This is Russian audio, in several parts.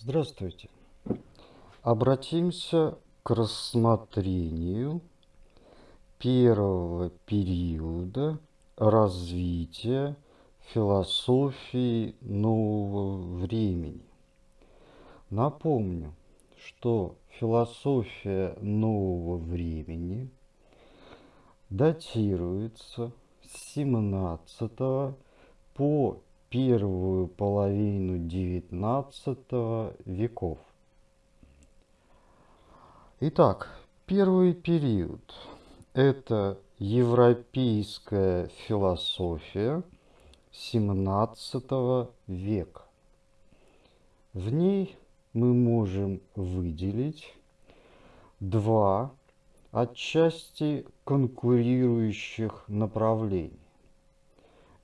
Здравствуйте. Обратимся к рассмотрению первого периода развития философии нового времени. Напомню, что философия нового времени датируется с 17 по первую половину XIX веков. Итак, первый период – это европейская философия XVII века. В ней мы можем выделить два отчасти конкурирующих направлений.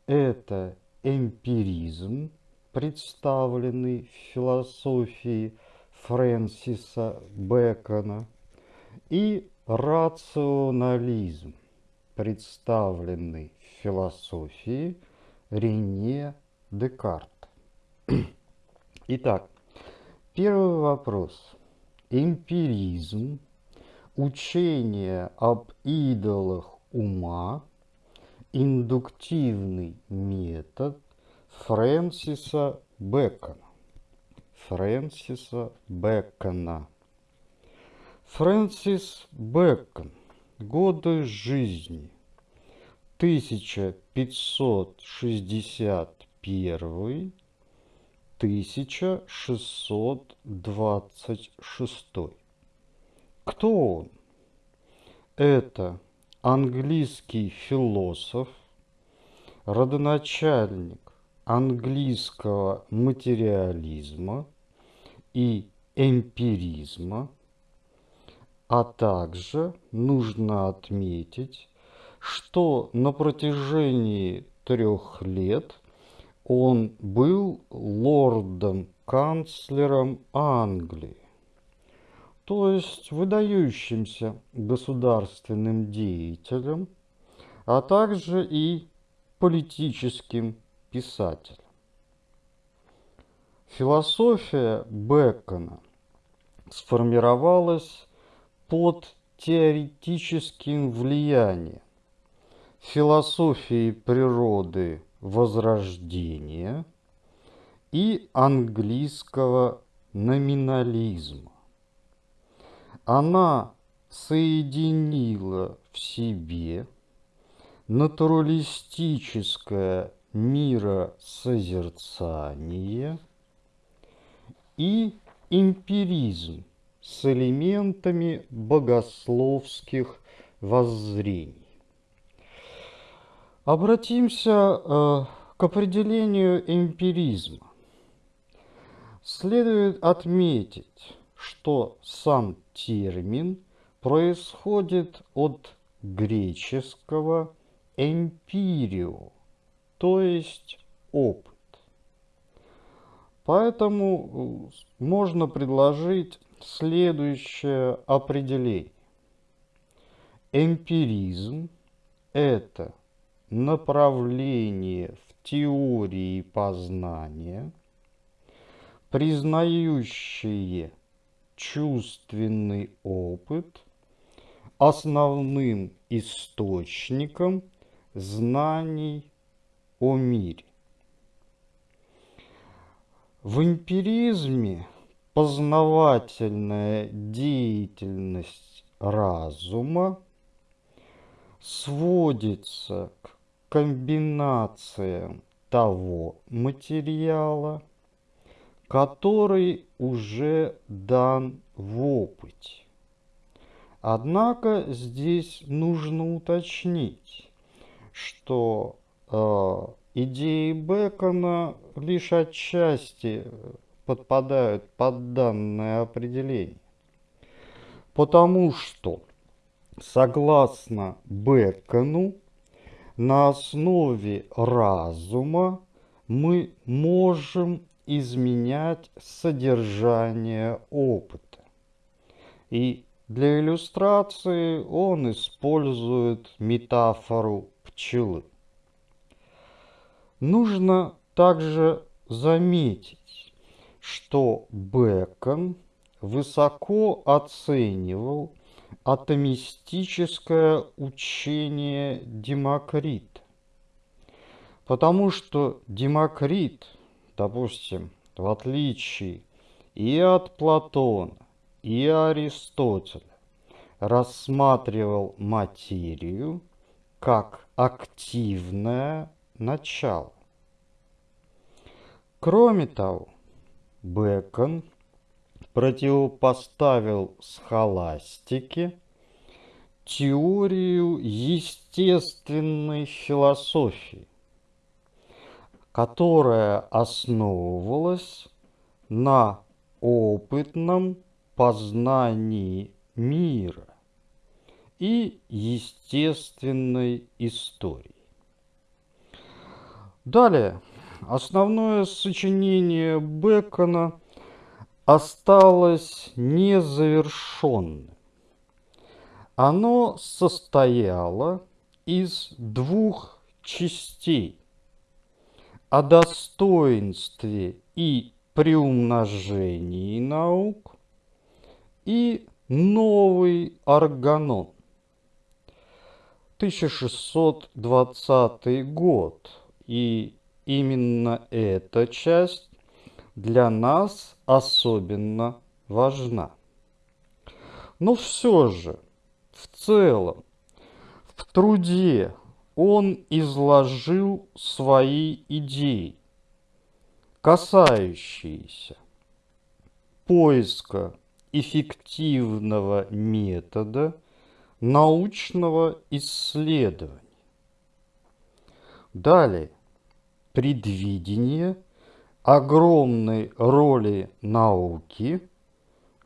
Это эмпиризм, представленный в философии Фрэнсиса Бэкона, и рационализм, представленный в философии Рене Декарта. Итак, первый вопрос. Эмпиризм, учение об идолах ума – индуктивный метод Фрэнсиса Бэкона. Фрэнсиса Бэкона. Фрэнсис Бэкон. Годы жизни. 1561 1626. Кто он? Это английский философ, родоначальник английского материализма и эмпиризма, а также нужно отметить, что на протяжении трех лет он был лордом-канцлером Англии то есть выдающимся государственным деятелем, а также и политическим писателем. Философия Бекона сформировалась под теоретическим влиянием философии природы Возрождения и английского номинализма она соединила в себе натуралистическое миросозерцание и эмпиризм с элементами богословских воззрений. Обратимся э, к определению эмпиризма. Следует отметить, что сам термин происходит от греческого «эмпирио», то есть опыт. Поэтому э, можно предложить следующее определение. Эмпиризм – это направление в теории познания, признающее чувственный опыт основным источником знаний о мире. В эмпиризме познавательная деятельность разума сводится к комбинациям того материала, который уже дан в опыте. Однако здесь нужно уточнить, что э, идеи Бекона лишь отчасти подпадают под данное определение. Потому что, согласно Бекону, на основе разума мы можем изменять содержание опыта. И для иллюстрации он использует метафору пчелы. Нужно также заметить, что Бекон высоко оценивал атомистическое учение Демокрита. Потому что Демокрит, допустим, в отличие и от Платона, и Аристотеля, рассматривал материю как активное начало. Кроме того, Бекон противопоставил схоластике теорию естественной философии, которая основывалась на опытном познании мира и естественной истории. Далее, основное сочинение Бекона осталось незавершенным. Оно состояло из двух частей о достоинстве и приумножении наук и новый органон. 1620 год. И именно эта часть для нас особенно важна. Но все же, в целом, в труде он изложил свои идеи, касающиеся поиска эффективного метода научного исследования. Далее, предвидение огромной роли науки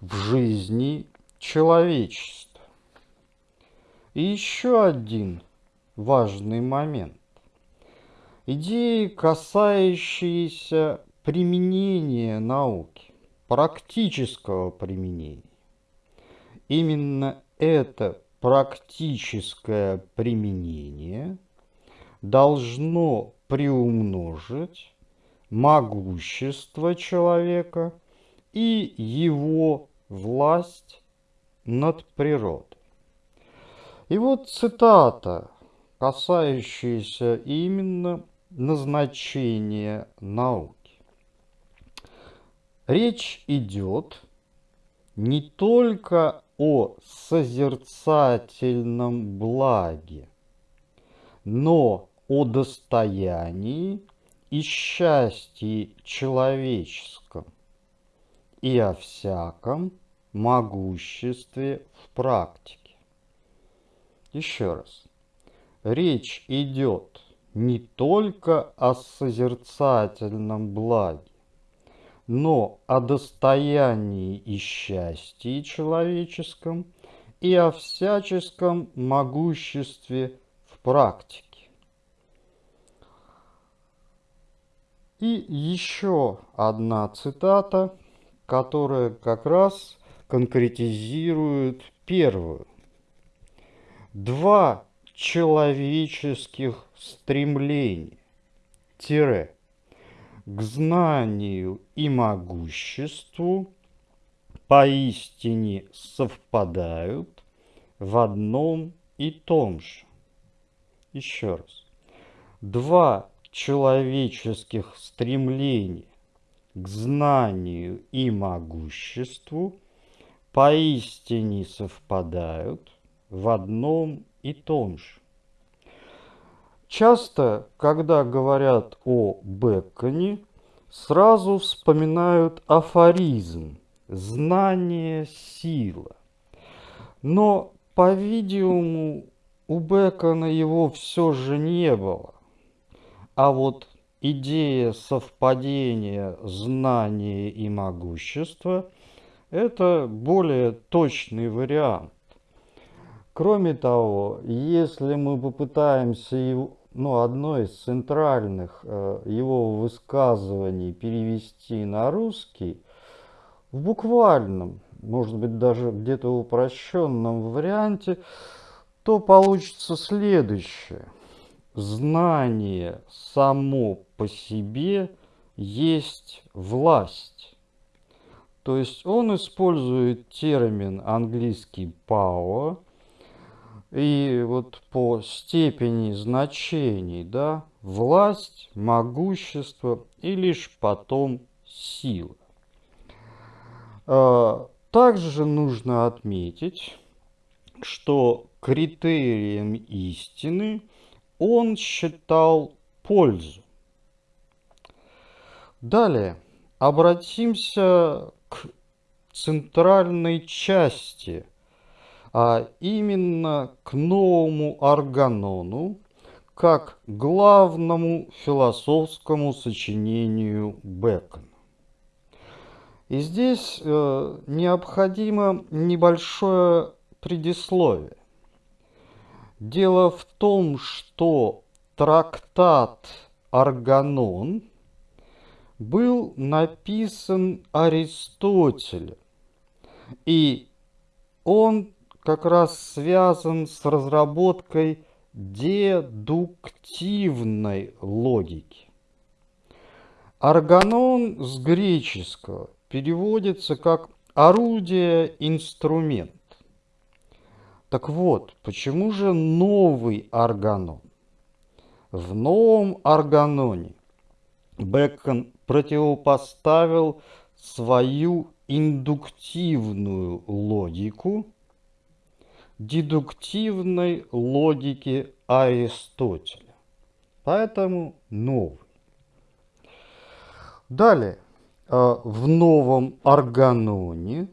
в жизни человечества. И еще один важный момент. Идеи, касающиеся применения науки, практического применения. Именно это практическое применение должно приумножить могущество человека и его власть над природой. И вот цитата касающиеся именно назначения науки. Речь идет не только о созерцательном благе, но о достоянии и счастье человеческом и о всяком могуществе в практике. Еще раз речь идет не только о созерцательном благе, но о достоянии и счастье человеческом и о всяческом могуществе в практике. И еще одна цитата, которая как раз конкретизирует первую. Два человеческих стремлений, тире, к знанию и могуществу поистине совпадают в одном и том же. Еще раз. Два человеческих стремления к знанию и могуществу поистине совпадают в одном и том же. Часто, когда говорят о Беконе, сразу вспоминают афоризм «знание – сила». Но, по-видимому, у Бекона его все же не было. А вот идея совпадения знания и могущества – это более точный вариант. Кроме того, если мы попытаемся его, ну, одно из центральных э, его высказываний перевести на русский, в буквальном, может быть, даже где-то упрощенном варианте, то получится следующее. Знание само по себе есть власть. То есть он использует термин английский power, и вот по степени значений, да, власть, могущество и лишь потом сила. А, также нужно отметить, что критерием истины он считал пользу. Далее обратимся к центральной части, а именно к новому органону, как главному философскому сочинению Бекона. И здесь э, необходимо небольшое предисловие. Дело в том, что трактат «Органон» был написан Аристотелем, и он как раз связан с разработкой дедуктивной логики. Органон с греческого переводится как орудие, инструмент. Так вот, почему же новый органон? В новом органоне Бекон противопоставил свою индуктивную логику дедуктивной логике Аристотеля. Поэтому новый. Далее, а, в новом органоне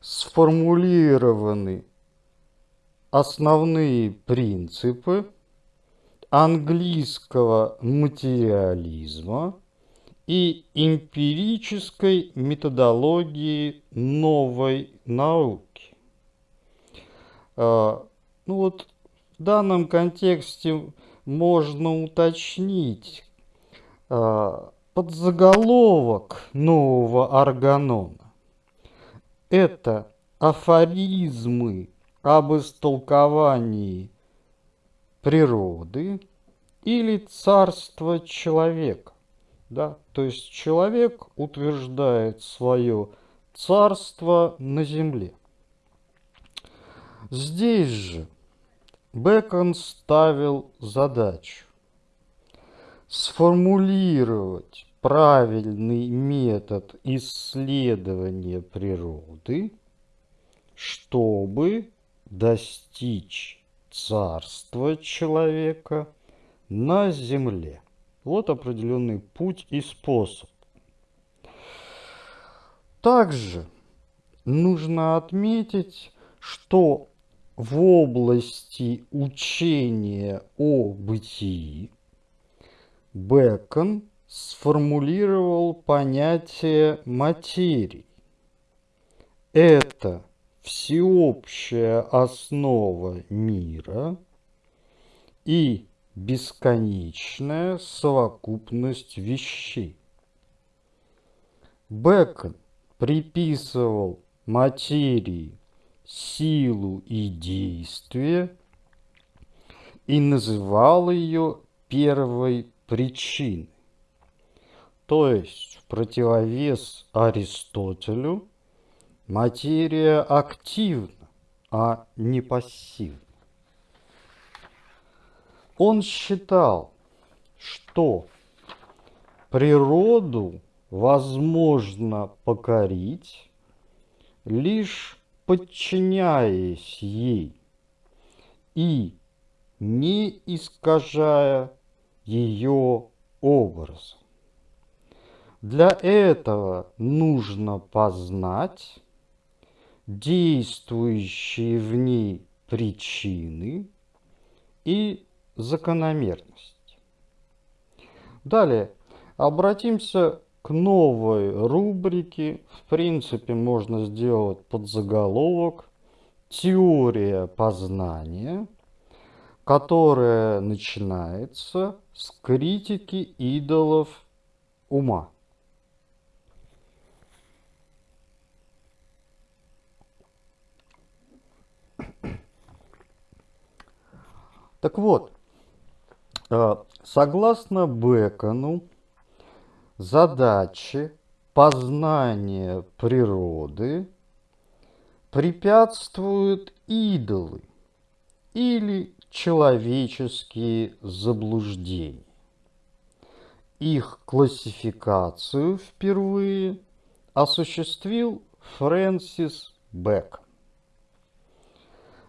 сформулированы основные принципы английского материализма и эмпирической методологии новой науки. А, ну вот в данном контексте можно уточнить а, подзаголовок нового органона. Это афоризмы об истолковании природы или царства человека. Да? То есть человек утверждает свое царство на земле. Здесь же Бекон ставил задачу сформулировать правильный метод исследования природы, чтобы достичь царства человека на земле. Вот определенный путь и способ. Также нужно отметить, что в области учения о бытии Бекон сформулировал понятие материи. Это всеобщая основа мира и бесконечная совокупность вещей. Бекон приписывал материи силу и действие и называл ее первой причиной. То есть, в противовес Аристотелю, материя активна, а не пассивна. Он считал, что природу возможно покорить, лишь подчиняясь ей и не искажая ее образ. Для этого нужно познать действующие в ней причины и закономерность. Далее обратимся к новой рубрике. В принципе, можно сделать подзаголовок «Теория познания», которая начинается с критики идолов ума. Так вот, э, согласно Бекону, задачи познания природы препятствуют идолы или человеческие заблуждения. Их классификацию впервые осуществил Фрэнсис Бэкон.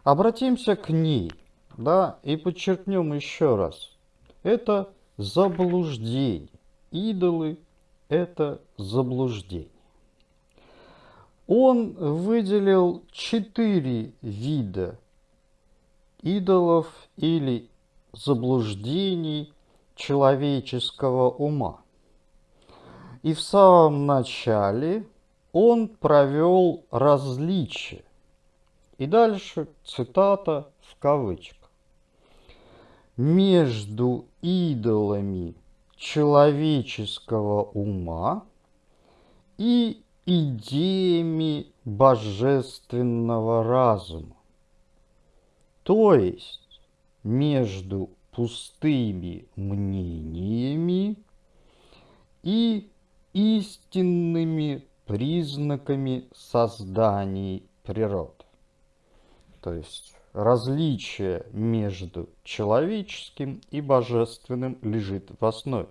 Обратимся к ней, да, и подчеркнем еще раз. Это заблуждение. Идолы – это заблуждение. Он выделил четыре вида идолов или заблуждений человеческого ума. И в самом начале он провел различия. И дальше цитата в кавычках. Между идолами человеческого ума и идеями божественного разума. То есть между пустыми мнениями и истинными признаками созданий природы. То есть различие между человеческим и божественным лежит в основе.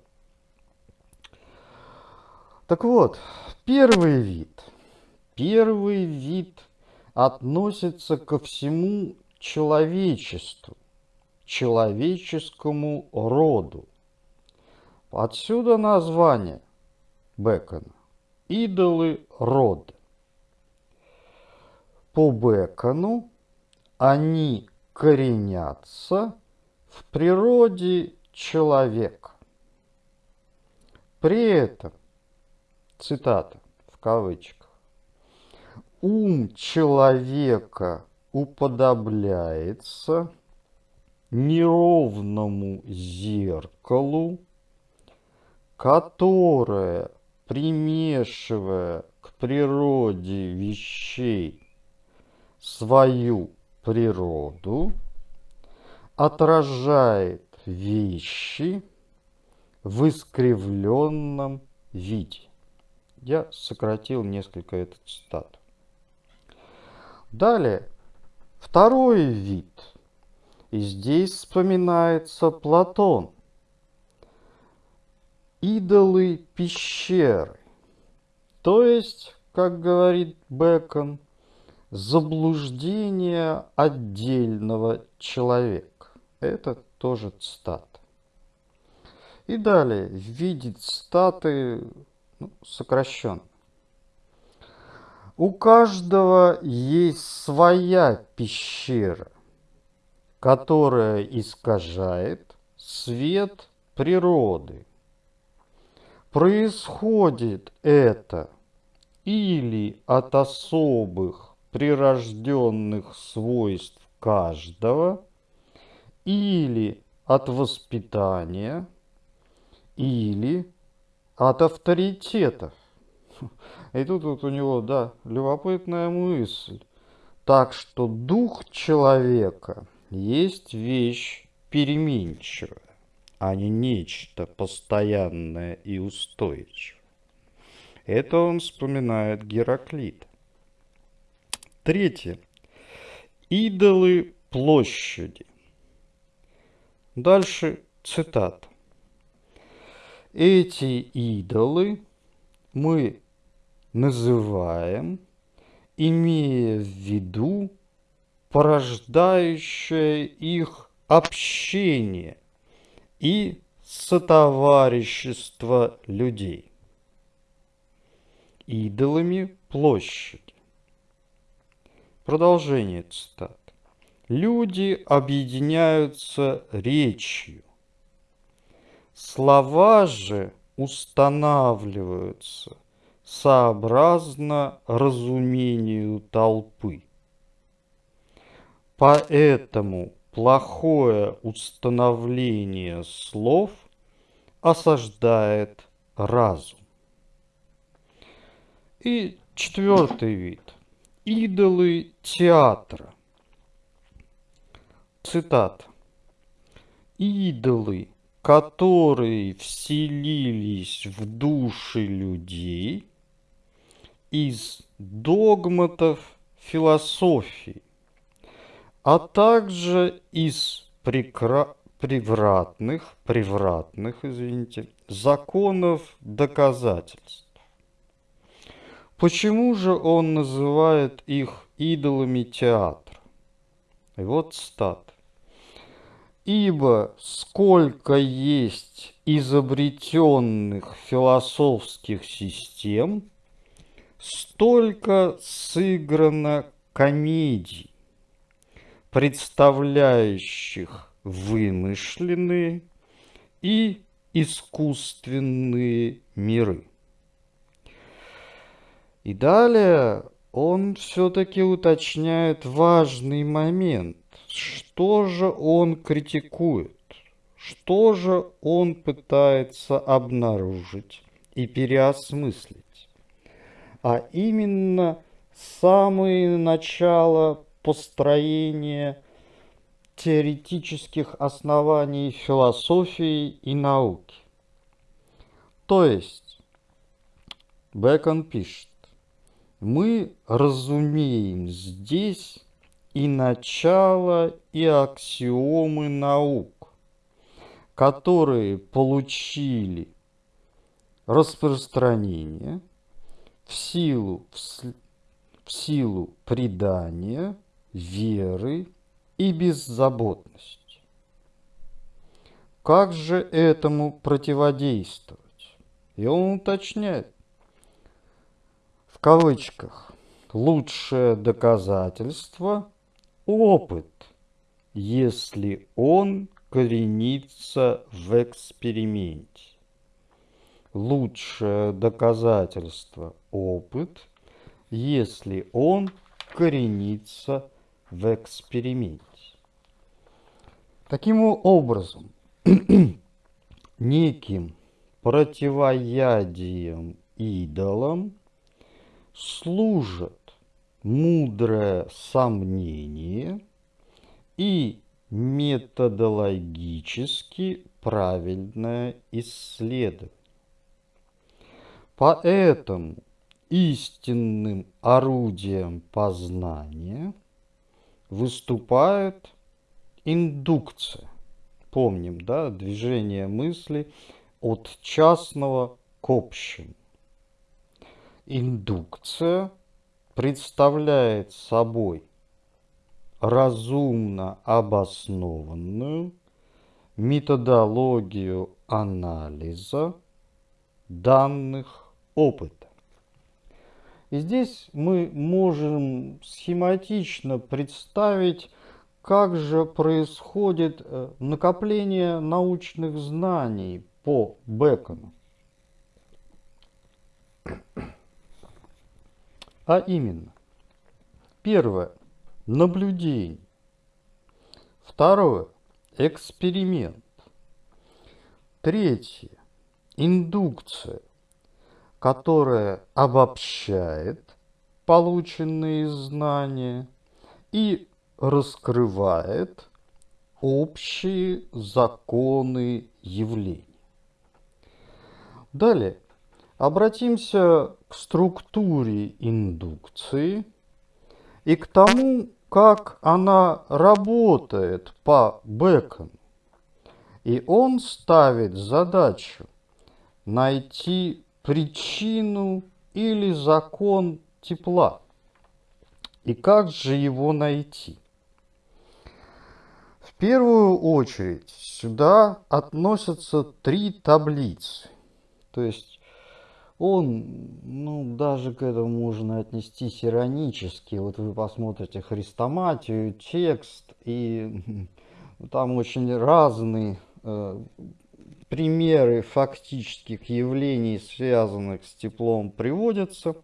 Так вот, первый вид. Первый вид относится ко всему человечеству, человеческому роду. Отсюда название Бекона идолы рода. По Бекону они коренятся в природе человека. При этом, цитата в кавычках, ум человека уподобляется неровному зеркалу, которое примешивая к природе вещей свою природу, отражает вещи в искривленном виде. Я сократил несколько эту цитату. Далее, второй вид. И здесь вспоминается Платон – идолы пещеры. То есть, как говорит Бекон, заблуждение отдельного человека. Это тоже цитата. И далее, в виде цитаты ну, сокращенно. У каждого есть своя пещера, которая искажает свет природы – Происходит это или от особых прирожденных свойств каждого, или от воспитания, или от авторитетов. И тут вот у него, да, любопытная мысль. Так что дух человека есть вещь переменчивая а не нечто постоянное и устойчивое. Это он вспоминает Гераклит. Третье. Идолы площади. Дальше цитата. Эти идолы мы называем, имея в виду порождающее их общение и сотоварищество людей. Идолами площади. Продолжение цитат. Люди объединяются речью. Слова же устанавливаются сообразно разумению толпы. Поэтому плохое установление слов осаждает разум. И четвертый вид. Идолы театра. Цитат. Идолы, которые вселились в души людей из догматов философии, а также из прекра... превратных, превратных, извините, законов доказательств. Почему же он называет их идолами театра? И вот стат. Ибо сколько есть изобретенных философских систем, столько сыграно комедий, представляющих вымышленные и искусственные миры. И далее он все-таки уточняет важный момент. Что же он критикует? Что же он пытается обнаружить и переосмыслить? А именно самое начало построения теоретических оснований философии и науки. То есть, Бекон пишет, мы разумеем здесь и начало, и аксиомы наук, которые получили распространение в силу, в, силу предания, веры и беззаботности. Как же этому противодействовать? И он уточняет, кавычках, лучшее доказательство – опыт, если он коренится в эксперименте. Лучшее доказательство – опыт, если он коренится в эксперименте. Таким образом, неким противоядием идолам служат мудрое сомнение и методологически правильное исследование. Поэтому истинным орудием познания выступает индукция. Помним, да, движение мысли от частного к общему. Индукция представляет собой разумно обоснованную методологию анализа данных опыта. И здесь мы можем схематично представить как же происходит э, накопление научных знаний по Бекону? А именно, первое – наблюдение. Второе – эксперимент. Третье – индукция, которая обобщает полученные знания и раскрывает общие законы явлений. Далее обратимся к структуре индукции и к тому, как она работает по Бекону. И он ставит задачу найти причину или закон тепла. И как же его найти? первую очередь сюда относятся три таблицы. То есть он, ну, даже к этому можно отнестись иронически. Вот вы посмотрите хрестоматию, текст, и там очень разные э, примеры фактических явлений, связанных с теплом, приводятся.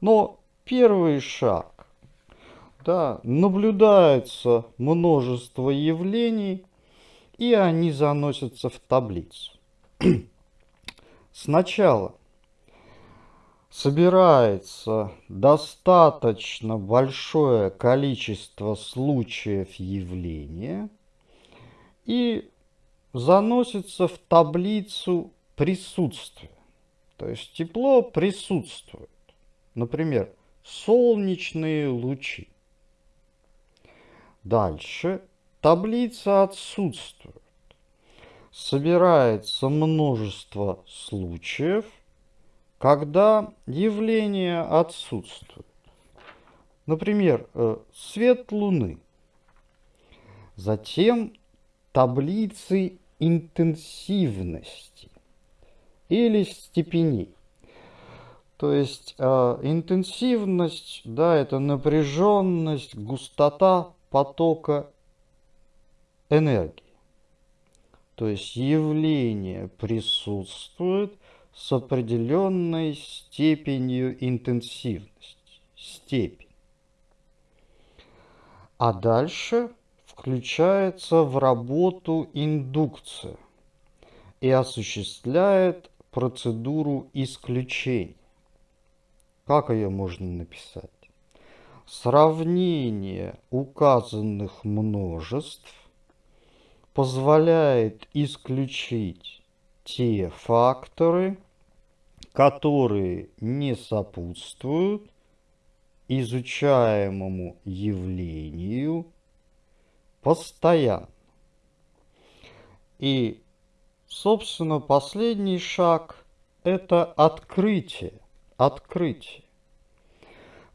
Но первый шаг да, наблюдается множество явлений, и они заносятся в таблицу. Сначала собирается достаточно большое количество случаев явления и заносится в таблицу присутствия. То есть тепло присутствует. Например, солнечные лучи. Дальше таблица отсутствует. Собирается множество случаев, когда явление отсутствует. Например, э, свет Луны. Затем таблицы интенсивности или степеней. То есть э, интенсивность, да, это напряженность, густота потока энергии. То есть явление присутствует с определенной степенью интенсивности. Степень. А дальше включается в работу индукция и осуществляет процедуру исключения. Как ее можно написать? Сравнение указанных множеств позволяет исключить те факторы, которые не сопутствуют изучаемому явлению постоянно. И, собственно, последний шаг – это открытие. Открытие.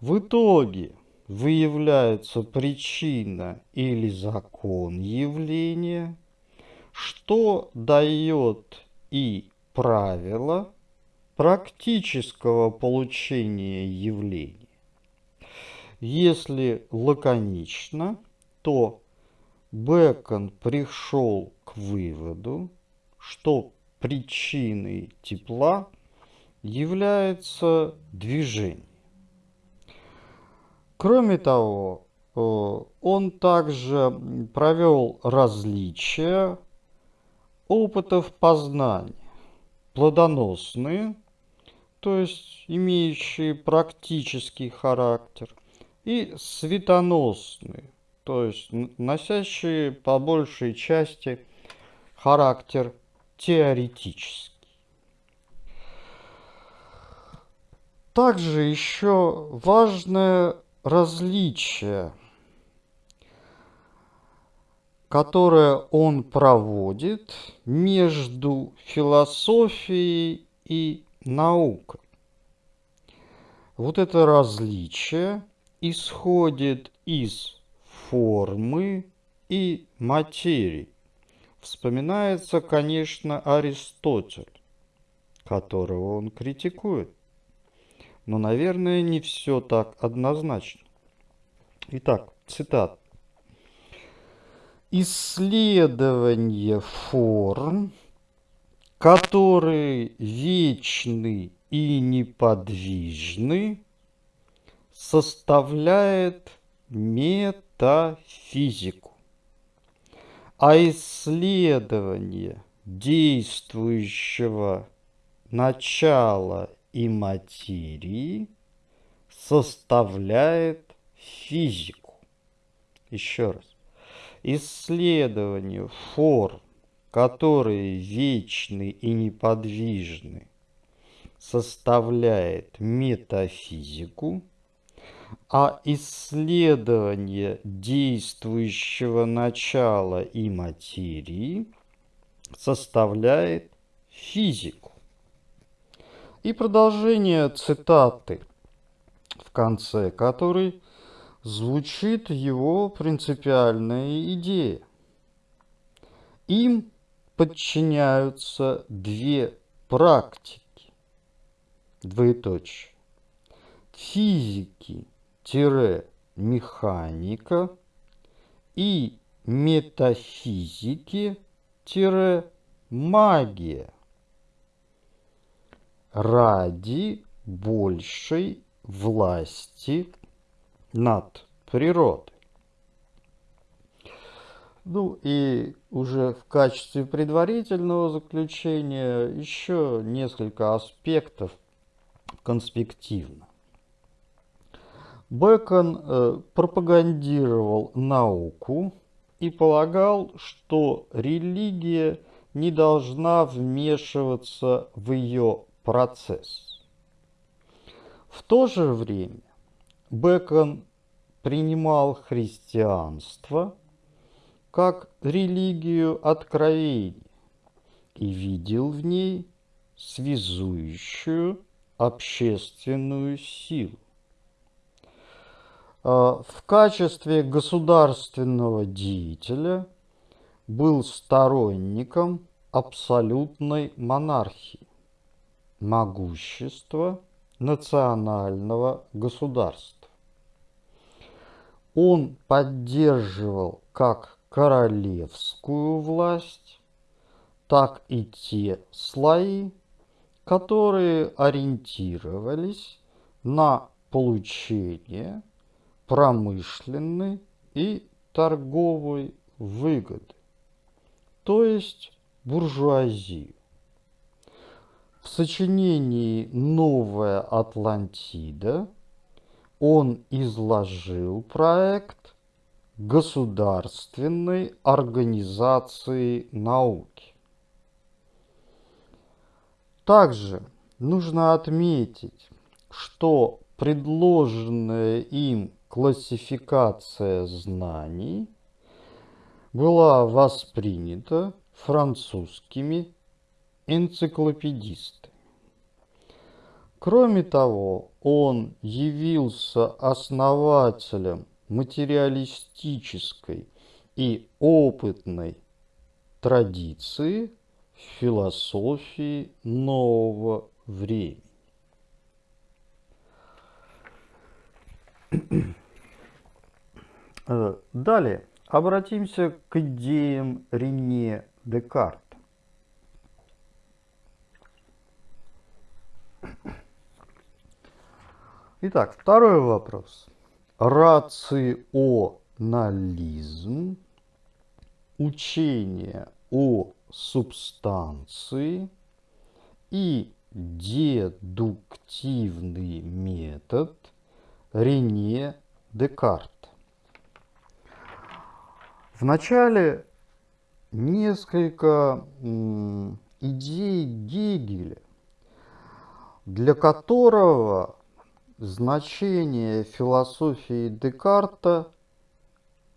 В итоге выявляется причина или закон явления, что дает и правило практического получения явления. Если лаконично, то Бекон пришел к выводу, что причиной тепла является движение. Кроме того, э, он также провел различия опытов познания, плодоносные, то есть имеющие практический характер, и светоносные, то есть носящие по большей части характер теоретический. Также еще важное различие, которое он проводит между философией и наукой. Вот это различие исходит из формы и материи. Вспоминается, конечно, Аристотель, которого он критикует. Но, наверное, не все так однозначно. Итак, цитат. Исследование форм, которые вечны и неподвижны, составляет метафизику. А исследование действующего начала и материи составляет физику. Еще раз. Исследование форм, которые вечны и неподвижны, составляет метафизику, а исследование действующего начала и материи составляет физику. И продолжение цитаты, в конце которой звучит его принципиальная идея. Им подчиняются две практики. Двоеточие. Физики-механика и метафизики-магия ради большей власти над природой. Ну и уже в качестве предварительного заключения еще несколько аспектов конспективно. Бекон э, пропагандировал науку и полагал, что религия не должна вмешиваться в ее процесс. В то же время Бекон принимал христианство как религию откровений и видел в ней связующую общественную силу. А, в качестве государственного деятеля был сторонником абсолютной монархии, могущества национального государства. Он поддерживал как королевскую власть, так и те слои, которые ориентировались на получение промышленной и торговой выгоды, то есть буржуазию. В сочинении «Новая Атлантида» он изложил проект государственной организации науки. Также нужно отметить, что предложенная им классификация знаний была воспринята французскими энциклопедистами. Кроме того, он явился основателем материалистической и опытной традиции философии нового времени. Э, далее обратимся к идеям Рене Декарта. Итак, второй вопрос. Рационализм, учение о субстанции и дедуктивный метод Рене Декарт. Вначале несколько идей Гегеля, для которого значение философии Декарта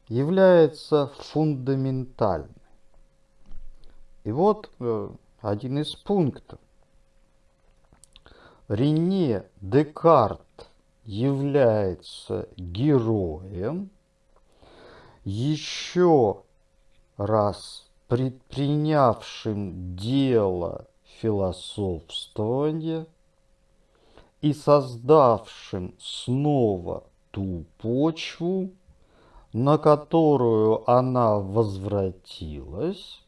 является фундаментальным. И вот э, один из пунктов. Рене Декарт является героем, еще раз предпринявшим дело философствования и создавшим снова ту почву, на которую она возвратилась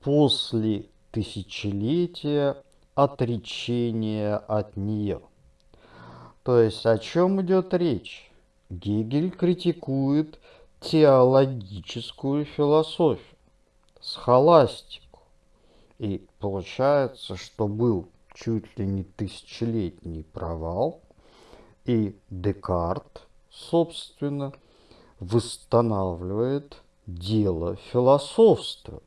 после тысячелетия отречения от нее. То есть о чем идет речь? Гегель критикует теологическую философию, схоластику. И получается, что был чуть ли не тысячелетний провал, и Декарт, собственно, восстанавливает дело философства.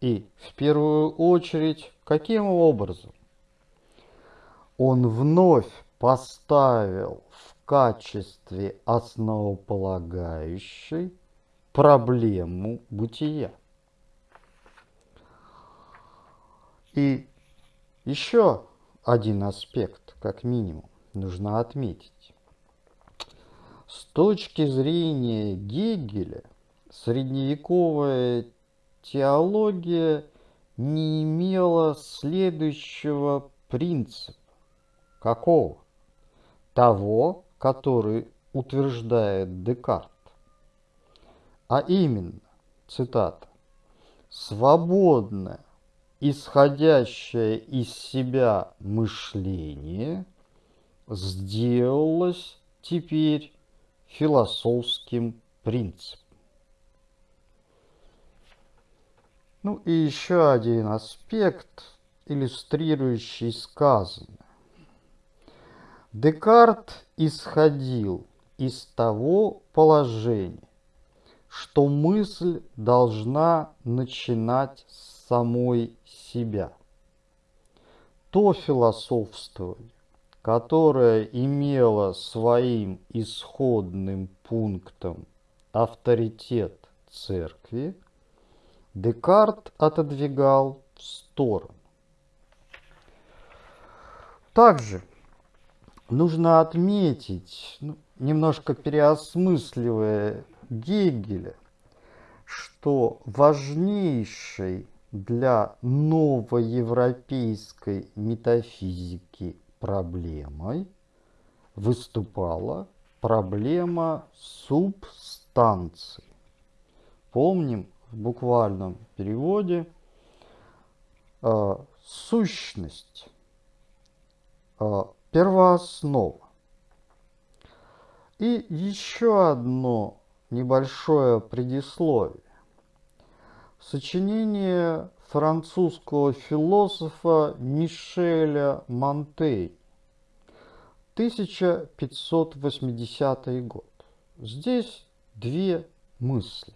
И в первую очередь, каким образом? Он вновь поставил в качестве основополагающей проблему бытия. И еще один аспект, как минимум, нужно отметить. С точки зрения Гегеля, средневековая теология не имела следующего принципа. Какого? Того, который утверждает Декарт. А именно, цитата, «свободное, исходящее из себя мышление сделалось теперь философским принципом». Ну и еще один аспект, иллюстрирующий сказанное. Декарт исходил из того положения, что мысль должна начинать с самой себя. То философствование, которая имела своим исходным пунктом авторитет церкви, Декарт отодвигал в сторону. Также нужно отметить, ну, немножко переосмысливая Гегеля, что важнейшей для новоевропейской метафизики проблемой выступала проблема субстанции. Помним в буквальном переводе э, сущность, э, первооснова. И еще одно небольшое предисловие. Сочинение французского философа Мишеля Монтей, 1580 год. Здесь две мысли.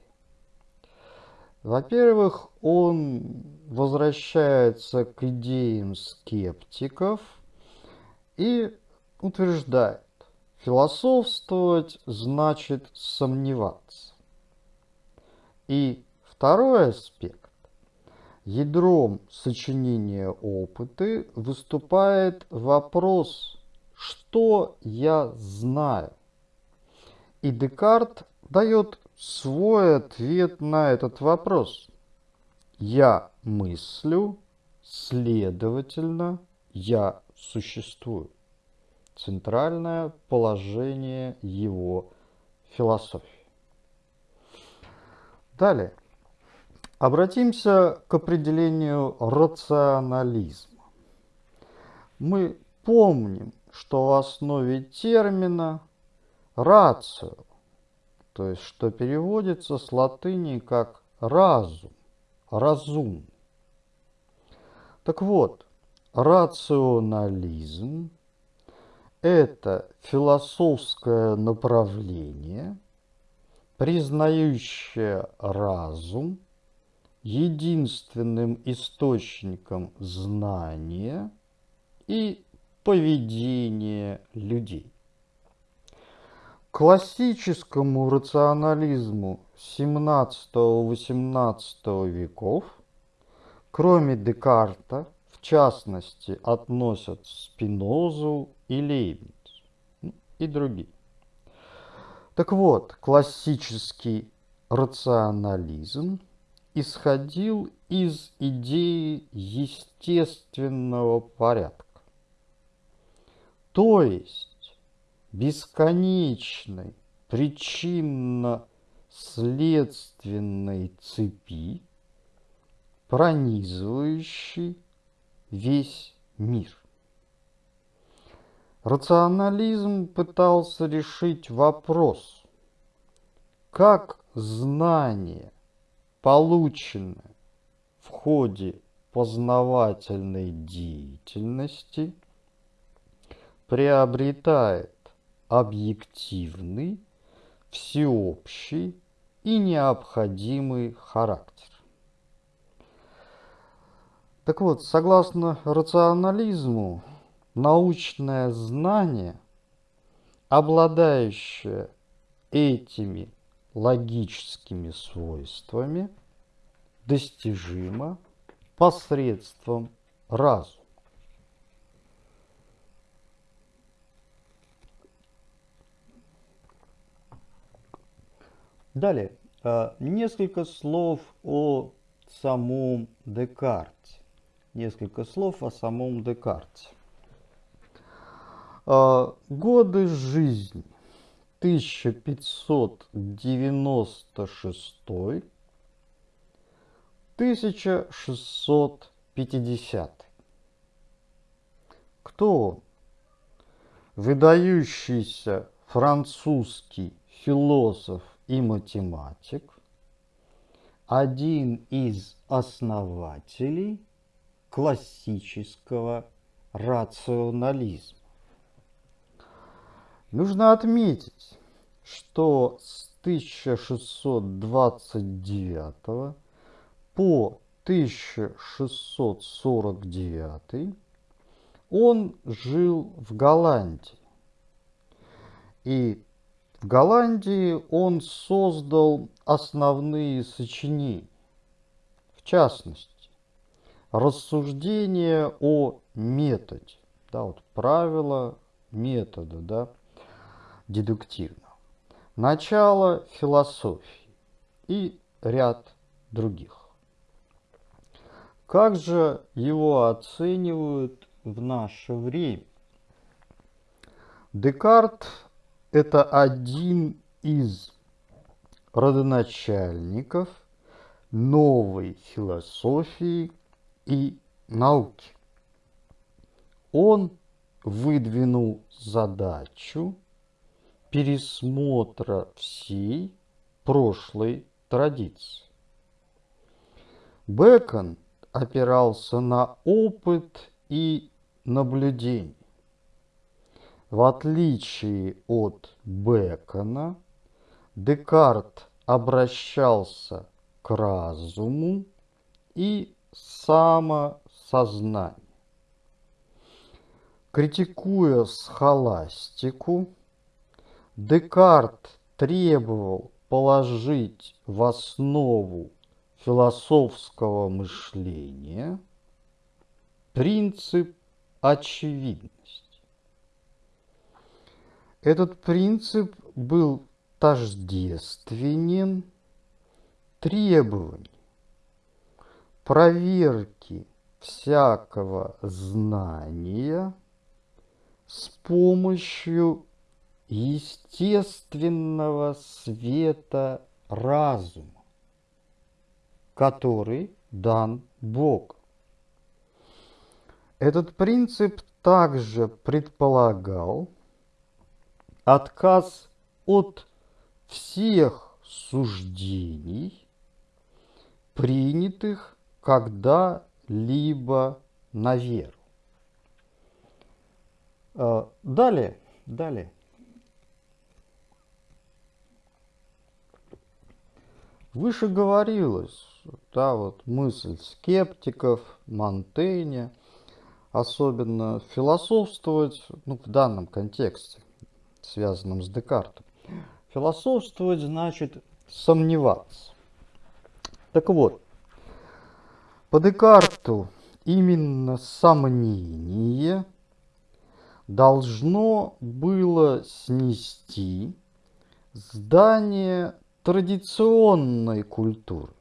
Во-первых, он возвращается к идеям скептиков и утверждает, философствовать значит сомневаться. И второй аспект. Ядром сочинения опыты выступает вопрос, что я знаю. И Декарт дает свой ответ на этот вопрос. Я мыслю, следовательно, я существую. Центральное положение его философии. Далее. Обратимся к определению рационализма. Мы помним, что в основе термина рацио то есть что переводится с латыни как разум, разум. Так вот, рационализм – это философское направление, признающее разум единственным источником знания и поведения людей классическому рационализму XVII-XVIII веков, кроме Декарта, в частности, относят Спинозу и Лейбниц ну, и другие. Так вот, классический рационализм исходил из идеи естественного порядка. То есть бесконечной причинно-следственной цепи, пронизывающей весь мир. Рационализм пытался решить вопрос, как знание, полученное в ходе познавательной деятельности, приобретает объективный, всеобщий и необходимый характер. Так вот, согласно рационализму, научное знание, обладающее этими логическими свойствами, достижимо посредством разума. Далее, э, несколько слов о самом Декарте. Несколько слов о самом Декарте. Э, годы жизни 1596 1650. Кто он? Выдающийся французский философ и математик, один из основателей классического рационализма. Нужно отметить, что с 1629 по 1649 он жил в Голландии. И в Голландии он создал основные сочинения. В частности, рассуждения о методе. Да, вот правила метода, да, дедуктивного. Начало философии и ряд других. Как же его оценивают в наше время? Декарт – это один из родоначальников новой философии и науки. Он выдвинул задачу пересмотра всей прошлой традиции. Бекон опирался на опыт и наблюдение. В отличие от Бекона, Декарт обращался к разуму и самосознанию. Критикуя схоластику, Декарт требовал положить в основу философского мышления принцип очевидности. Этот принцип был тождественен требованию проверки всякого знания с помощью естественного света разума, который дан Бог. Этот принцип также предполагал отказ от всех суждений, принятых когда-либо на веру. А, далее, далее. Выше говорилось, та вот мысль скептиков, Монтейня, особенно философствовать, ну, в данном контексте, связанном с Декартом. Философствовать значит сомневаться. Так вот, по Декарту именно сомнение должно было снести здание традиционной культуры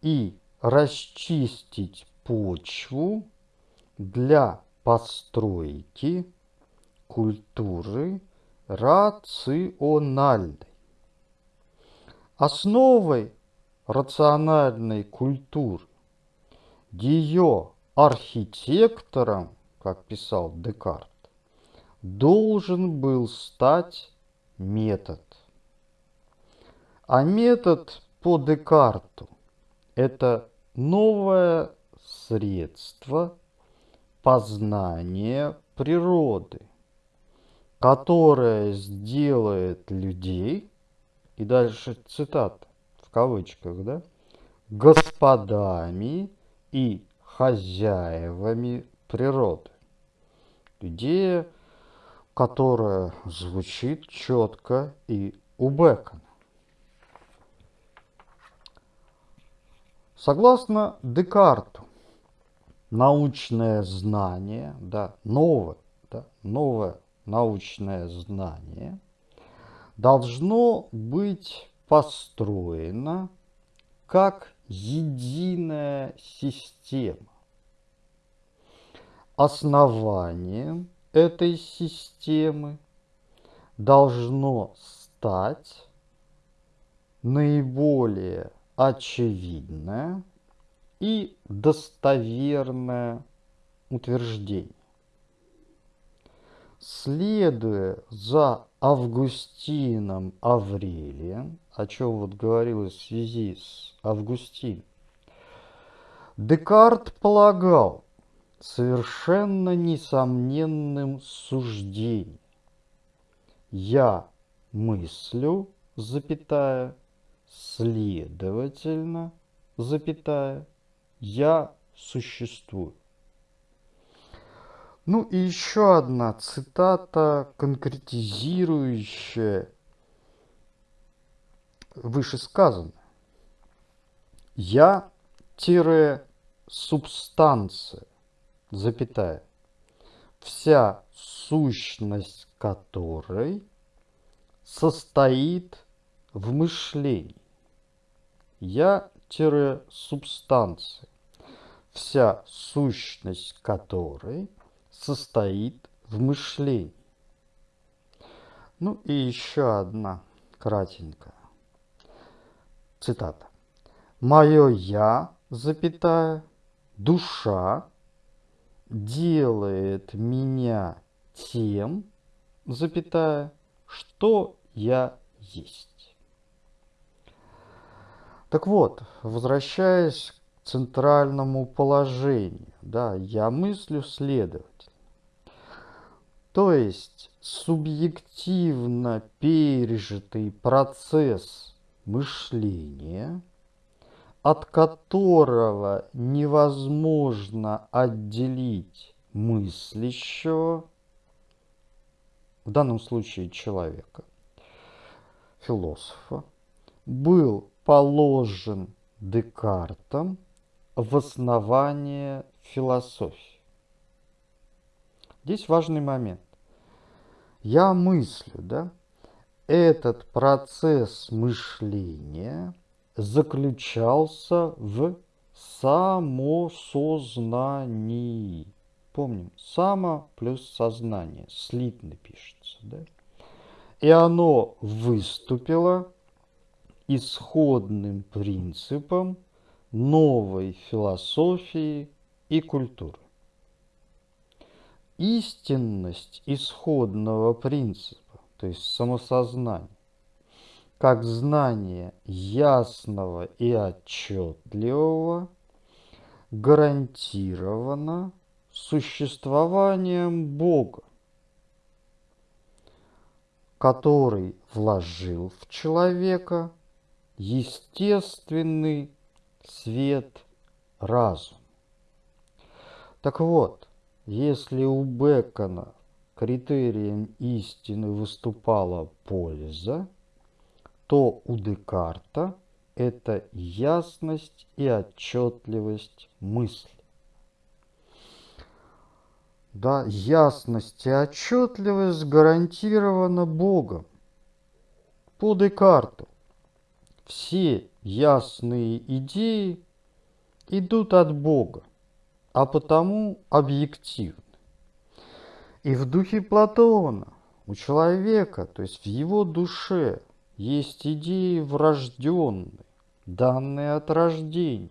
и расчистить почву для постройки культуры рациональной. Основой рациональной культуры, ее архитектором, как писал Декарт, должен был стать метод. А метод по Декарту – это новое средство познания природы, которое сделает людей, и дальше цитата в кавычках, да, господами и хозяевами природы. Идея, которая звучит четко и у Бекона. Согласно Декарту, научное знание, да, новое, да, новое научное знание должно быть построено как единая система. Основанием этой системы должно стать наиболее очевидное и достоверное утверждение. Следуя за Августином Аврелием, о чем вот говорилось в связи с Августином, Декарт полагал совершенно несомненным суждением. Я мыслю, запятая, Следовательно, запятая, я существую. Ну и еще одна цитата, конкретизирующая вышесказанное. Я-субстанция, запятая, вся сущность которой состоит в мышлении. Я-субстанция, вся сущность которой состоит в мышлении. Ну и еще одна кратенькая цитата. «Мое «я», запятая, душа делает меня тем, запятая, что я есть». Так вот, возвращаясь к центральному положению, да, я мыслю следовательно. То есть субъективно пережитый процесс мышления, от которого невозможно отделить мыслящего, в данном случае человека, философа, был положен Декартом в основание философии. Здесь важный момент. Я мыслю, да? Этот процесс мышления заключался в самосознании. Помним, само плюс сознание, слитно пишется, да? И оно выступило исходным принципом новой философии и культуры. Истинность исходного принципа, то есть самосознание, как знание ясного и отчетливого, гарантировано существованием Бога, который вложил в человека естественный свет разум. Так вот, если у Бекона критерием истины выступала польза, то у Декарта это ясность и отчетливость мысли. Да, ясность и отчетливость гарантирована Богом. По Декарту все ясные идеи идут от Бога а потому объективны. И в духе Платона у человека, то есть в его душе, есть идеи врожденные, данные от рождения.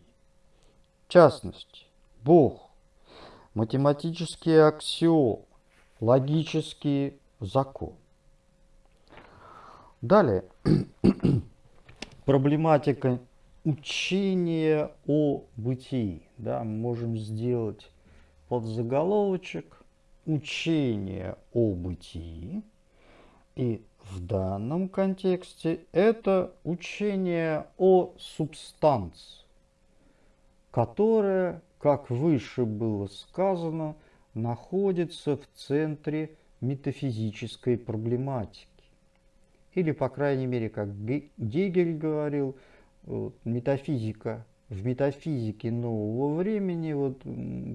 В частности, Бог, математические аксиомы, логические законы. Далее, проблематика учение о бытии. Да, мы можем сделать подзаголовочек учение о бытии. И в данном контексте это учение о субстанции, которая, как выше было сказано, находится в центре метафизической проблематики. Или, по крайней мере, как Гегель говорил, метафизика, в метафизике нового времени вот,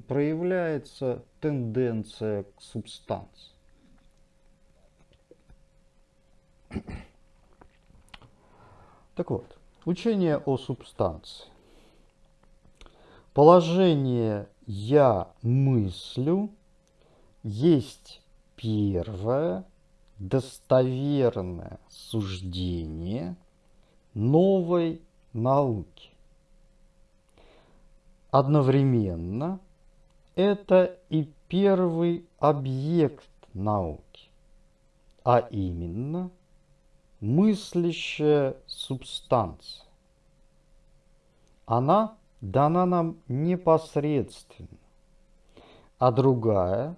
проявляется тенденция к субстанции. Так вот, учение о субстанции. Положение «я мыслю» есть первое достоверное суждение новой науки. Одновременно это и первый объект науки, а именно мыслящая субстанция. Она дана нам непосредственно, а другая,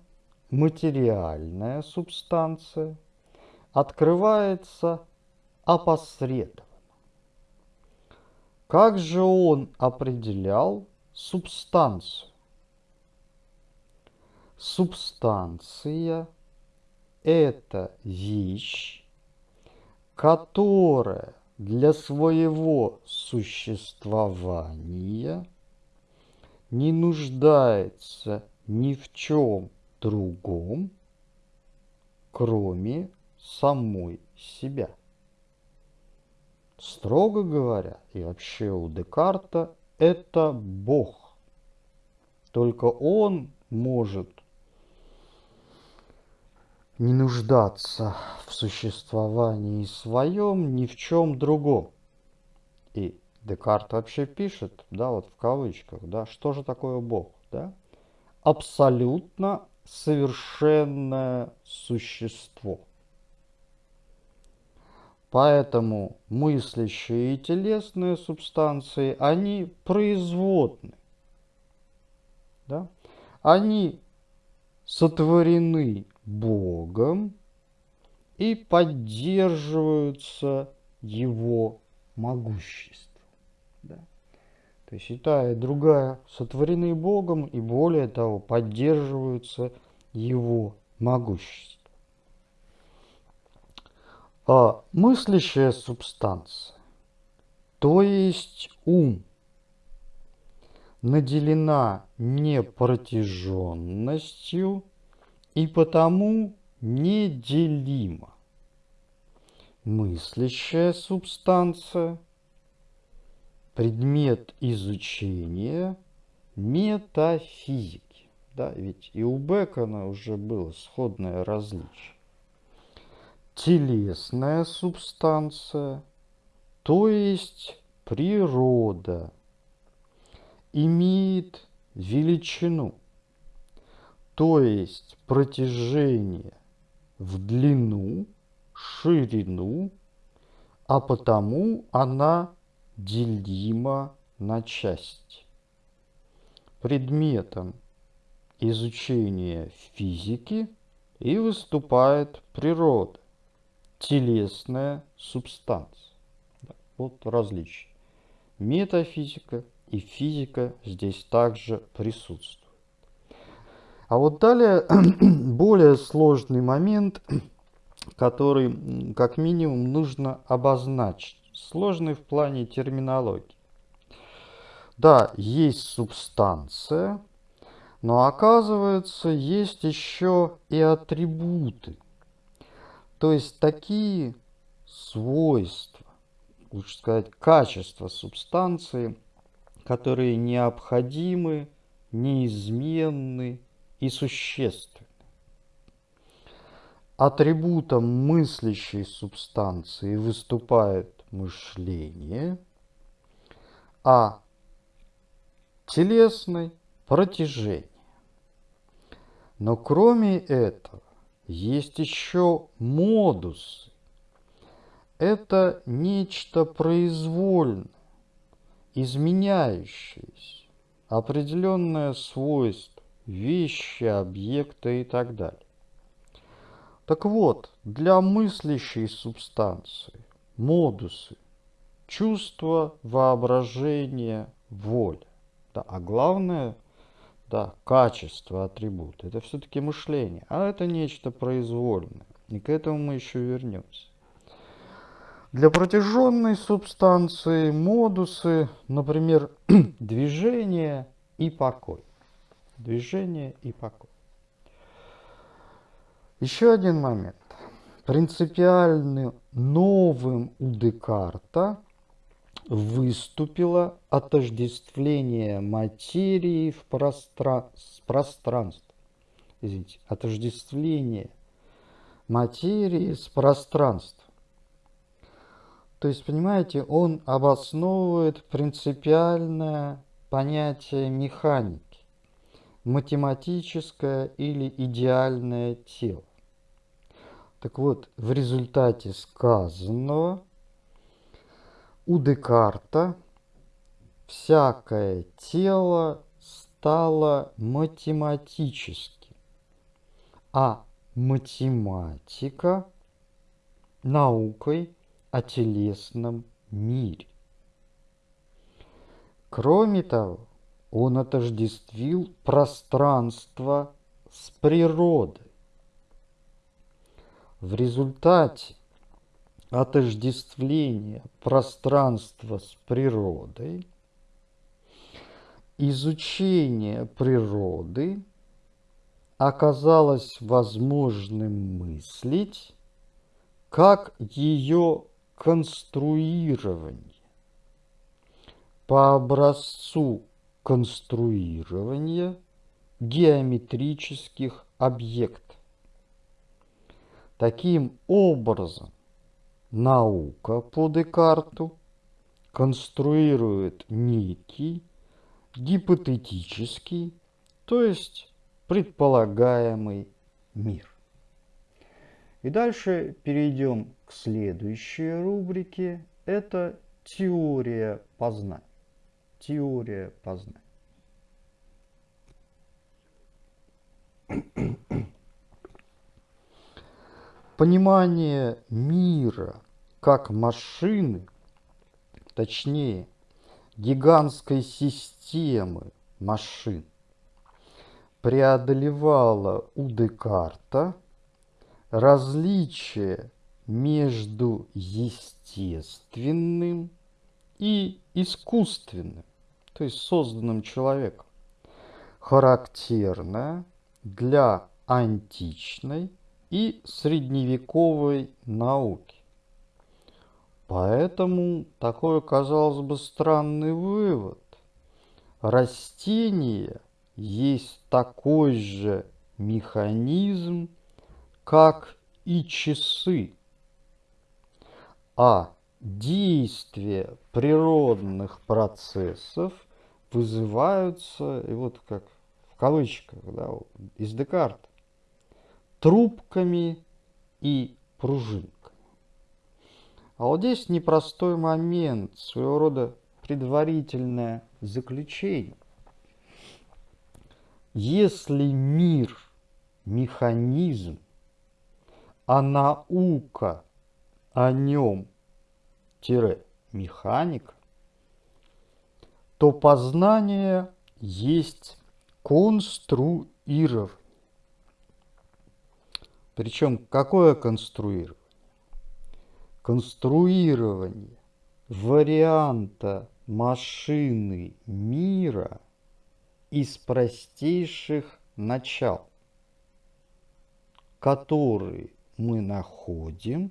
материальная субстанция, открывается опосредованно. Как же он определял субстанцию? субстанция – это вещь, которая для своего существования не нуждается ни в чем другом, кроме самой себя. Строго говоря, и вообще у Декарта это Бог. Только он может не нуждаться в существовании своем ни в чем другом. И Декарт вообще пишет, да, вот в кавычках, да, что же такое Бог, да? Абсолютно совершенное существо. Поэтому мыслящие и телесные субстанции, они производны. Да? Они сотворены Богом и поддерживаются Его могуществом. Да? То есть и та, и другая сотворены Богом, и более того, поддерживаются Его могуществом. А мыслящая субстанция, то есть ум, наделена непротяженностью и потому неделима. Мыслящая субстанция – предмет изучения метафизики. Да, ведь и у Бекона уже было сходное различие телесная субстанция, то есть природа, имеет величину, то есть протяжение в длину, ширину, а потому она делима на части. Предметом изучения физики и выступает природа телесная субстанция. Вот различие. Метафизика и физика здесь также присутствуют. А вот далее более сложный момент, который как минимум нужно обозначить. Сложный в плане терминологии. Да, есть субстанция, но оказывается есть еще и атрибуты – то есть такие свойства, лучше сказать, качества субстанции, которые необходимы, неизменны и существенны. Атрибутом мыслящей субстанции выступает мышление, а телесной – протяжение. Но кроме этого, есть еще модус. Это нечто произвольное, изменяющееся, определенное свойство, вещи, объекты и так далее. Так вот, для мыслящей субстанции модусы, чувство, воображение, воля. Да, а главное – да, качество атрибута. Это все-таки мышление, а это нечто произвольное. И к этому мы еще вернемся. Для протяженной субстанции модусы, например, движение и покой. Движение и покой. Еще один момент. Принципиально новым у Декарта выступило отождествление материи в простра... пространстве. Извините, отождествление материи с пространством. То есть, понимаете, он обосновывает принципиальное понятие механики, математическое или идеальное тело. Так вот, в результате сказанного у Декарта всякое тело стало математическим, а математика – наукой о телесном мире. Кроме того, он отождествил пространство с природой. В результате отождествления пространства с природой, изучение природы оказалось возможным мыслить как ее конструирование по образцу конструирования геометрических объектов. Таким образом, наука по Декарту конструирует некий гипотетический, то есть предполагаемый мир. И дальше перейдем к следующей рубрике. Это теория познания. Теория познания. Понимание мира как машины, точнее, гигантской системы машин, преодолевало у Декарта различие между естественным и искусственным, то есть созданным человеком, характерное для античной и средневековой науки. Поэтому такой, казалось бы, странный вывод. Растение есть такой же механизм, как и часы. А действия природных процессов вызываются, и вот как в кавычках, да, из Декарта, трубками и пружинками. А вот здесь непростой момент, своего рода предварительное заключение. Если мир – механизм, а наука о нем механика, то познание есть конструирование. Причем какое конструирование? Конструирование варианта машины мира из простейших начал, которые мы находим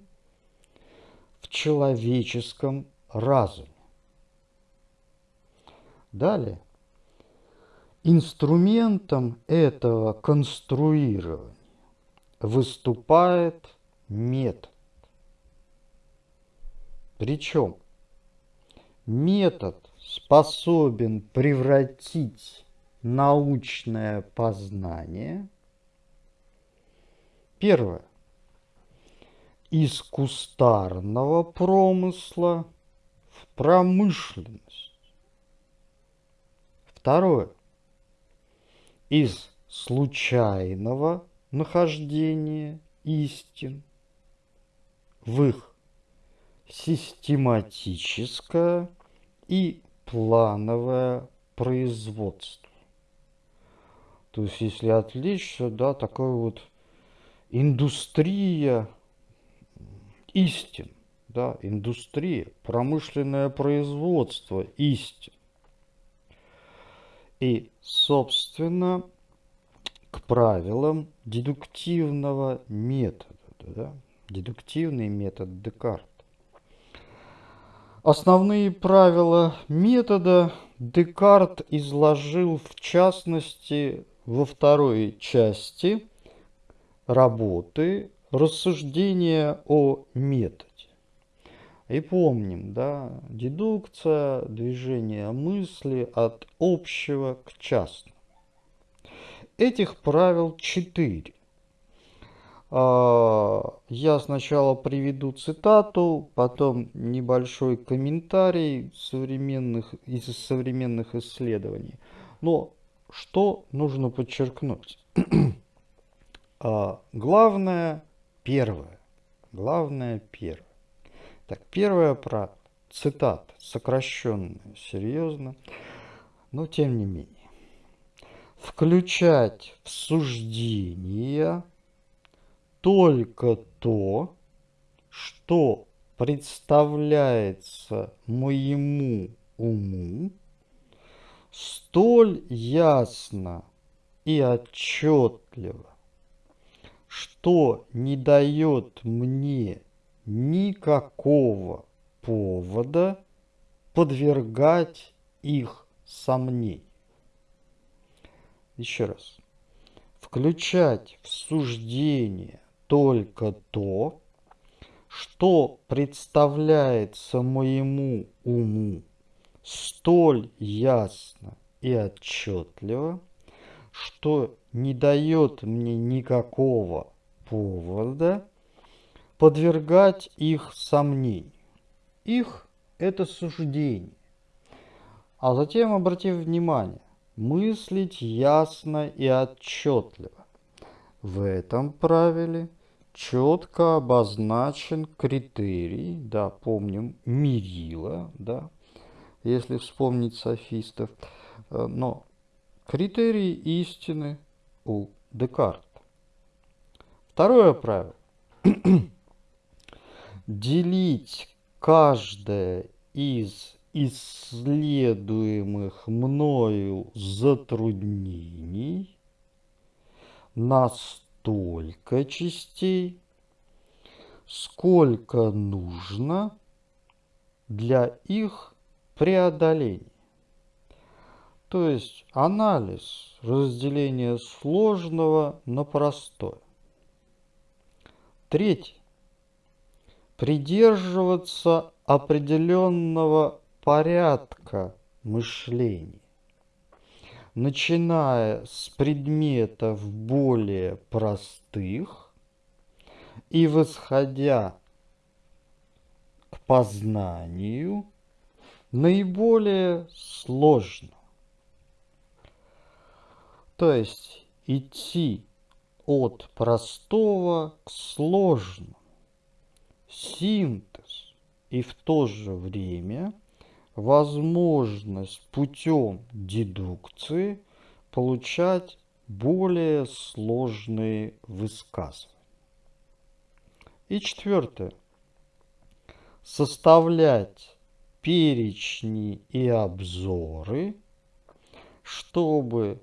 в человеческом разуме. Далее. Инструментом этого конструирования выступает метод. Причем метод способен превратить научное познание первое из кустарного промысла в промышленность. Второе. Из случайного нахождения истин в их систематическое и плановое производство. То есть, если отвлечься, да, такой вот индустрия истин, да, индустрия, промышленное производство истин. И, собственно, к правилам дедуктивного метода, да, дедуктивный метод Декарта. Основные правила метода Декарт изложил в частности во второй части работы рассуждение о методе. И помним, да, дедукция, движение мысли от общего к частному. Этих правил четыре. А, я сначала приведу цитату, потом небольшой комментарий современных, из современных исследований. Но что нужно подчеркнуть? А, главное Первое. Главное первое. Так, первое про цитат, сокращенная, серьезно, но тем не менее. Включать в суждение только то, что представляется моему уму столь ясно и отчетливо, что не дает мне никакого повода подвергать их сомнений. Еще раз. Включать в суждение только то, что представляется моему уму столь ясно и отчетливо, что не дает мне никакого повода подвергать их сомнению. Их – это суждение. А затем обратив внимание, мыслить ясно и отчетливо. В этом правиле четко обозначен критерий, да, помним, мерила, да, если вспомнить софистов, э, но критерий истины у Декарта. Второе правило. Делить каждое из исследуемых мною затруднений на столько частей, сколько нужно для их преодоления. То есть анализ разделения сложного на простое. Третье. Придерживаться определенного порядка мышления начиная с предметов более простых и восходя к познанию наиболее сложно. То есть идти от простого к сложному. Синтез и в то же время – возможность путем дедукции получать более сложные высказывания. И четвертое. Составлять перечни и обзоры, чтобы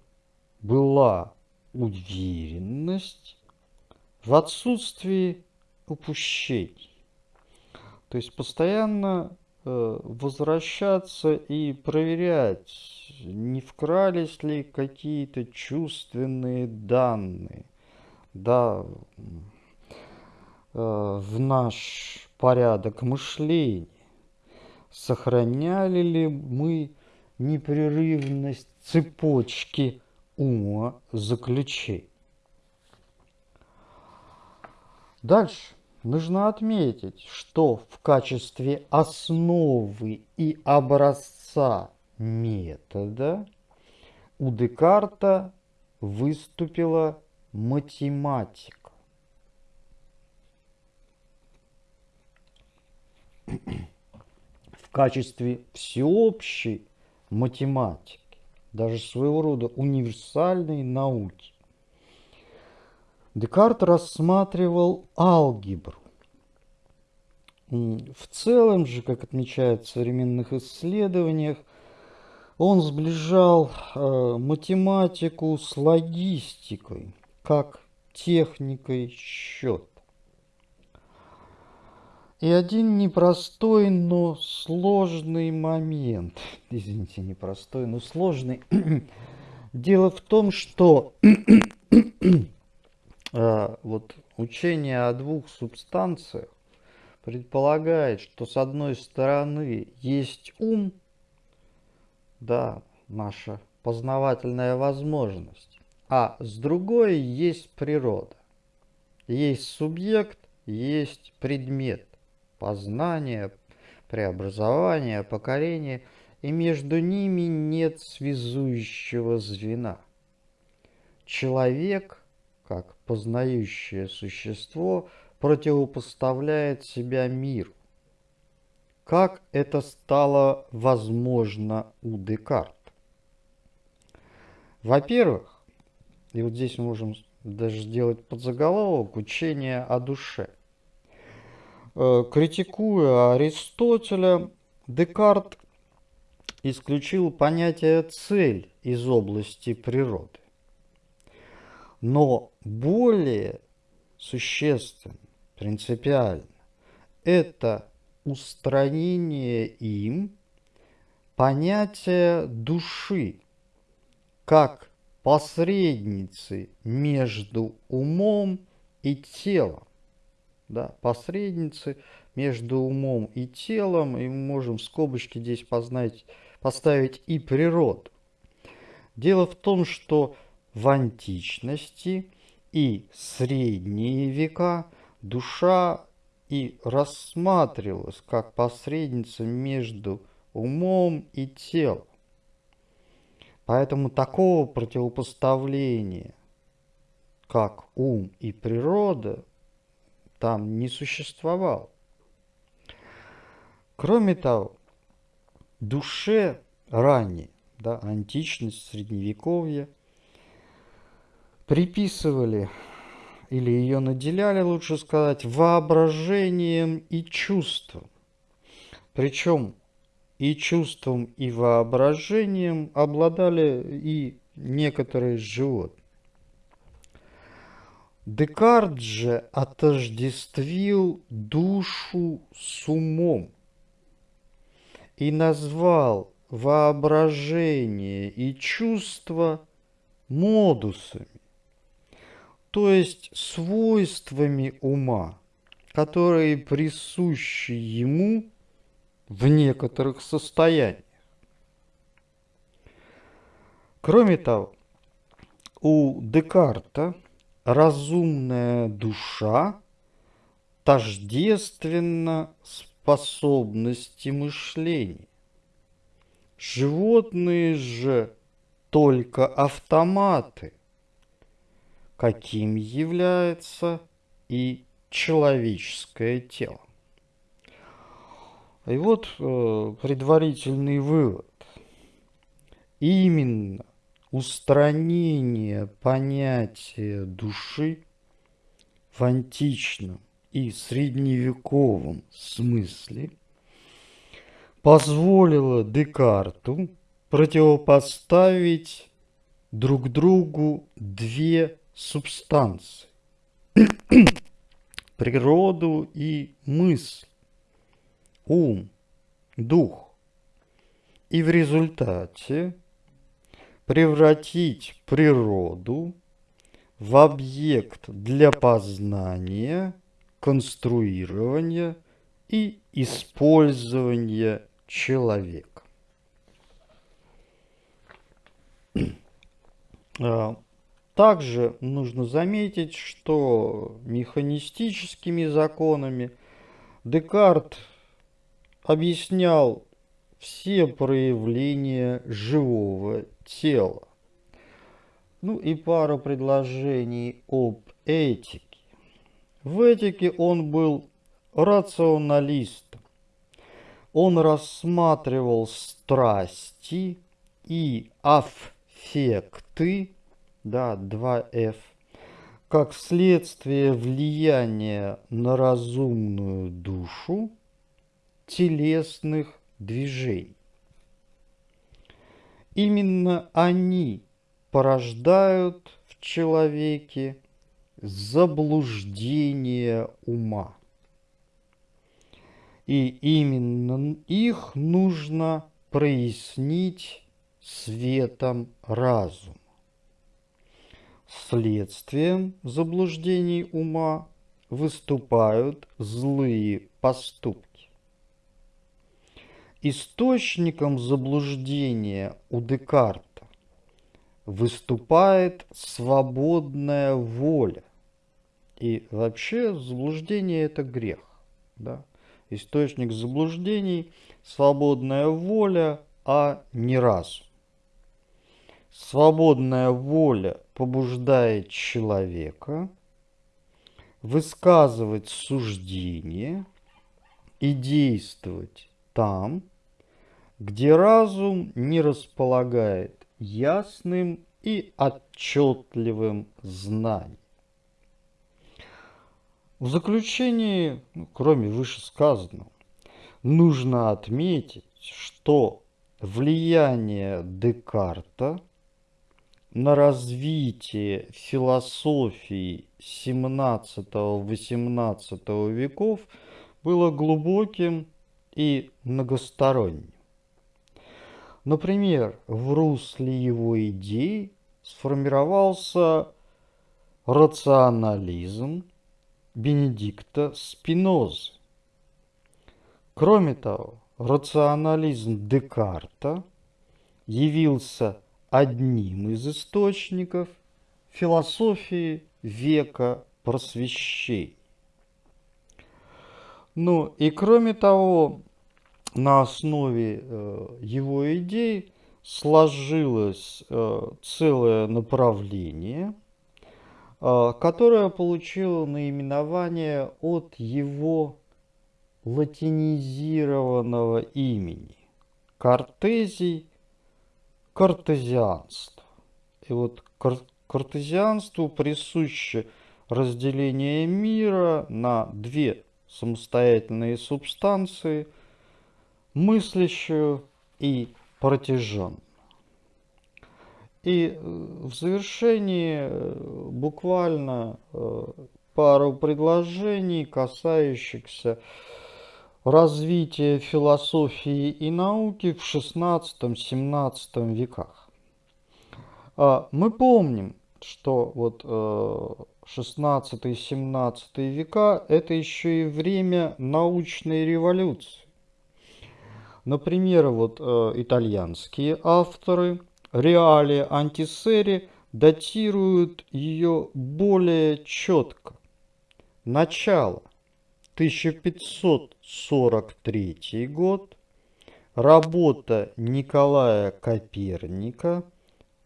была уверенность в отсутствии упущений. То есть постоянно возвращаться и проверять, не вкрались ли какие-то чувственные данные да, э, в наш порядок мышления. Сохраняли ли мы непрерывность цепочки ума заключений. Дальше. Нужно отметить, что в качестве основы и образца метода у Декарта выступила математика. В качестве всеобщей математики, даже своего рода универсальной науки, Декарт рассматривал алгебру. В целом же, как отмечают в современных исследованиях, он сближал э, математику с логистикой, как техникой счет. И один непростой, но сложный момент, извините, непростой, но сложный. Дело в том, что вот учение о двух субстанциях предполагает, что с одной стороны есть ум, да, наша познавательная возможность, а с другой есть природа. Есть субъект, есть предмет, познание, преобразование, покорение, и между ними нет связующего звена. Человек как познающее существо противопоставляет себя миру. Как это стало возможно у Декарта? Во-первых, и вот здесь мы можем даже сделать подзаголовок «Учение о душе». Э, критикуя Аристотеля, Декарт исключил понятие «цель» из области природы. Но более существенно, принципиально, это устранение им понятия души как посредницы между умом и телом. Да, посредницы между умом и телом, и мы можем в скобочке здесь познать, поставить и природу. Дело в том, что в античности и средние века душа и рассматривалась как посредница между умом и телом. Поэтому такого противопоставления, как ум и природа, там не существовало. Кроме того, душе ранее, да, античность, средневековье, приписывали или ее наделяли, лучше сказать, воображением и чувством. Причем и чувством, и воображением обладали и некоторые животные. Декарт же отождествил душу с умом и назвал воображение и чувства модусами, то есть свойствами ума, которые присущи ему в некоторых состояниях. Кроме того, у Декарта разумная душа тождественна способности мышления. Животные же только автоматы, каким является и человеческое тело. И вот э, предварительный вывод. Именно устранение понятия души в античном и средневековом смысле позволило Декарту противопоставить друг другу две субстанции – природу и мысль ум, дух. И в результате превратить природу в объект для познания, конструирования и использования человека. Также нужно заметить, что механистическими законами Декарт объяснял все проявления живого тела. Ну и пару предложений об этике. В этике он был рационалистом. Он рассматривал страсти и аффекты, да, 2F, как следствие влияния на разумную душу телесных движений. Именно они порождают в человеке заблуждение ума. И именно их нужно прояснить светом разума. Следствием заблуждений ума выступают злые поступки. Источником заблуждения у Декарта выступает свободная воля. И вообще заблуждение это грех. Да? Источник заблуждений – свободная воля, а не разум. Свободная воля побуждает человека высказывать суждение и действовать там, где разум не располагает ясным и отчетливым знанием. В заключении, ну, кроме вышесказанного, нужно отметить, что влияние Декарта на развитие философии 17-18 веков было глубоким и многосторонним. Например, в русле его идей сформировался рационализм Бенедикта Спинозы. Кроме того, рационализм Декарта явился одним из источников философии века просвещения. Ну и кроме того, на основе э, его идей сложилось э, целое направление, э, которое получило наименование от его латинизированного имени – Кортезий, картезианство. И вот кар картезианству присуще разделение мира на две самостоятельные субстанции, мыслящую и протяженную. И э, в завершении э, буквально э, пару предложений, касающихся развития философии и науки в XVI-XVII веках. А, мы помним, что вот XVI-XVII века – это еще и время научной революции. Например, вот э, итальянские авторы Реали Антисери датируют ее более четко. Начало 1543 год. Работа Николая Коперника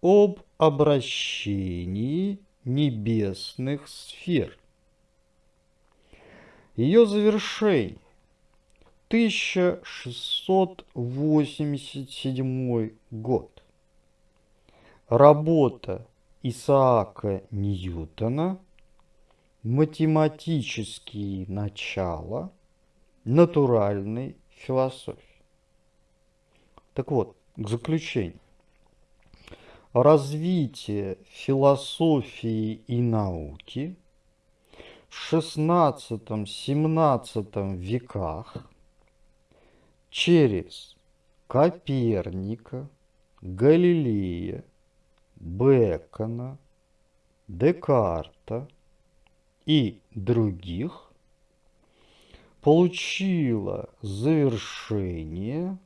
об обращении небесных сфер. Ее завершение 1687 год. Работа Исаака Ньютона «Математические начала натуральной философии». Так вот, к заключению развитие философии и науки в XVI-XVII веках через Коперника, Галилея, Бекона, Декарта и других получила завершение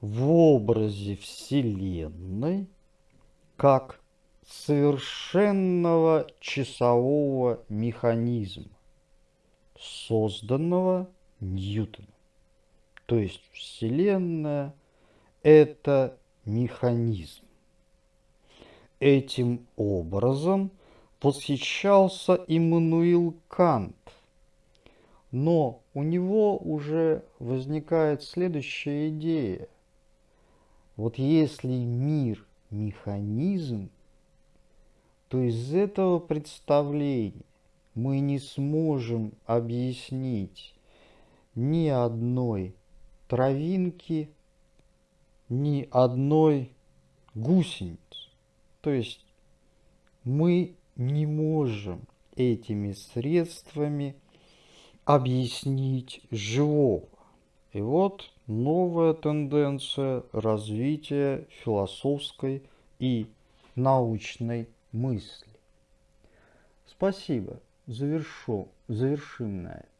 в образе Вселенной – как совершенного часового механизма, созданного Ньютоном. То есть Вселенная – это механизм. Этим образом восхищался Иммануил Кант. Но у него уже возникает следующая идея. Вот если мир – механизм, то из этого представления мы не сможем объяснить ни одной травинки, ни одной гусеницы. То есть мы не можем этими средствами объяснить живого. И вот новая тенденция развития философской и научной мысли. Спасибо. Завершу, завершим на этом.